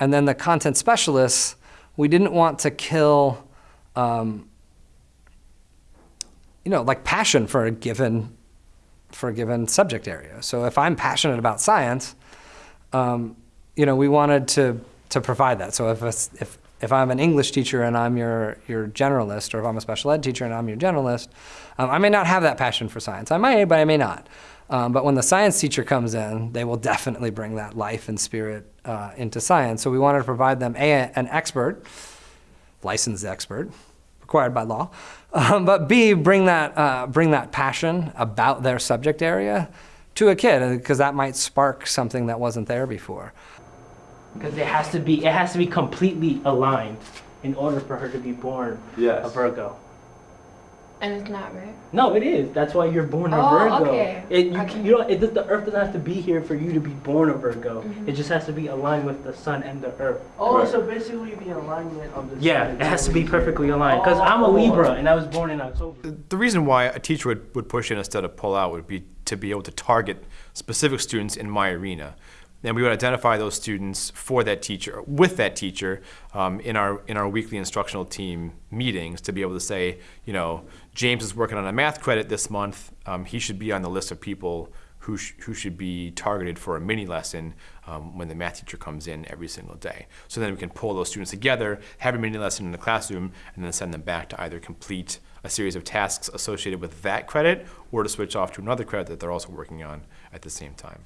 And then the content specialists, we didn't want to kill, um, you know, like passion for a given for a given subject area. So if I'm passionate about science, um, you know, we wanted to to provide that. So if a, if if I'm an English teacher and I'm your your generalist, or if I'm a special ed teacher and I'm your generalist, um, I may not have that passion for science. I might, but I may not. Um, but when the science teacher comes in, they will definitely bring that life and spirit uh, into science. So we wanted to provide them a, an expert, licensed expert, required by law, um, but B, bring that, uh, bring that passion about their subject area to a kid, because that might spark something that wasn't there before. Because it has to be, it has to be completely aligned in order for her to be born Yes. a Virgo. And it's not, right? No, it is. That's why you're born a Oh, Virgo. okay. It, you, Okay. you know, it, the Earth doesn't have to be here for you to be born a Virgo. Mm-hmm. It just has to be aligned with the Sun and the Earth. Oh, Right. so basically the alignment of the Yeah, sun it has to be perfectly aligned. Because I'm a Oh. Libra and I was born in October. The reason why a teacher would, would push in instead of pull out would be to be able to target specific students in my arena. And we would identify those students for that teacher, with that teacher, um, in our in our weekly instructional team meetings to be able to say, you know, James is working on a math credit this month. Um, he should be on the list of people who, sh- who should be targeted for a mini lesson um, when the math teacher comes in every single day. So then we can pull those students together, have a mini lesson in the classroom, and then send them back to either complete a series of tasks associated with that credit or to switch off to another credit that they're also working on at the same time.